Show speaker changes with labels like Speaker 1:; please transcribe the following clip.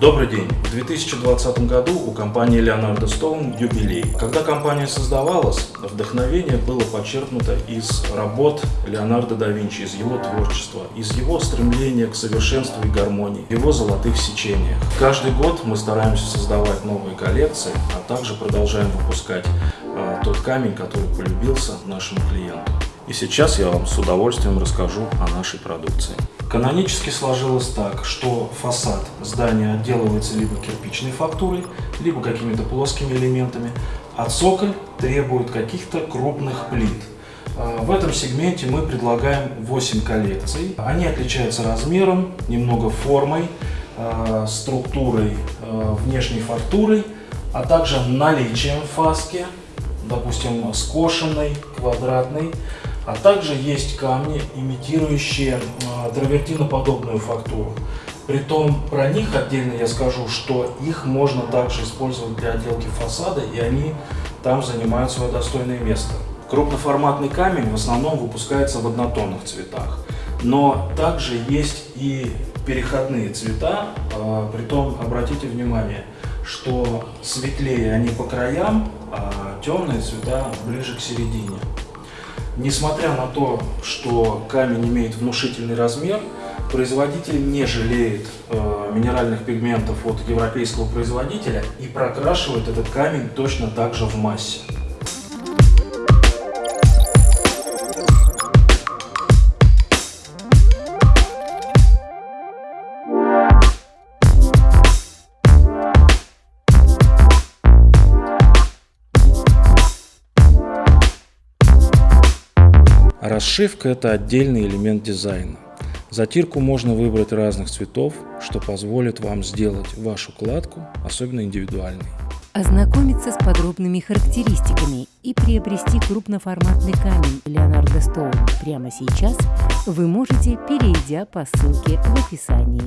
Speaker 1: Добрый день! В 2020 году у компании Leonardo Stone юбилей. Когда компания создавалась, вдохновение было подчеркнуто из работ Леонардо да Винчи, из его творчества, из его стремления к совершенству и гармонии, его золотых сечениях. Каждый год мы стараемся создавать новые коллекции, а также продолжаем выпускать э, тот камень, который полюбился нашему клиенту. И сейчас я вам с удовольствием расскажу о нашей продукции. Канонически сложилось так, что фасад здания отделывается либо кирпичной фактурой, либо какими-то плоскими элементами, а цоколь требует каких-то крупных плит. А, в этом сегменте мы предлагаем 8 коллекций. Они отличаются размером, немного формой, а, структурой, а, внешней фактурой, а также наличием фаски, допустим, скошенной, квадратной, а также есть камни, имитирующие а, травертиноподобную фактуру. Притом про них отдельно я скажу, что их можно также использовать для отделки фасада, и они там занимают свое достойное место. Крупноформатный камень в основном выпускается в однотонных цветах, но также есть и переходные цвета, а, притом обратите внимание, что светлее они по краям, а темные цвета ближе к середине. Несмотря на то, что камень имеет внушительный размер, производитель не жалеет э, минеральных пигментов от европейского производителя и прокрашивает этот камень точно так же в массе. Расшивка – это отдельный элемент дизайна. Затирку можно выбрать разных цветов, что позволит вам сделать вашу кладку особенно индивидуальной.
Speaker 2: Ознакомиться с подробными характеристиками и приобрести крупноформатный камень Leonardo Stone прямо сейчас вы можете, перейдя по ссылке в описании.